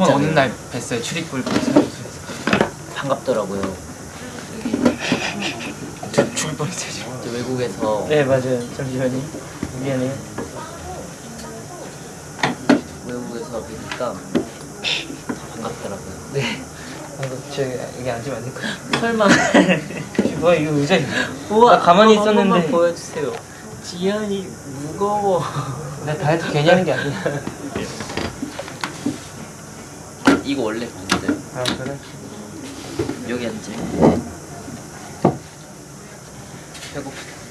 없는 날 뵀어요. 사무소에서. 반갑더라고요. 저 죽을 뻔했어요 지금. 저 외국에서. 네 맞아요. 잠시만요. 미안해요. 외국에서 뵈니까 반갑더라고요. 네. 아이고 저 여기 앉으면 안 될까요? 설마. 뭐야 이거 의자 우와 나 가만히 있었는데. 보여주세요. 지현이 무거워. 나 다이어트 괜히 하는 게 아니야 이거 원래 봤는데. 아 그래? 여기 앉지. 네. 배고프다.